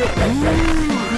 うん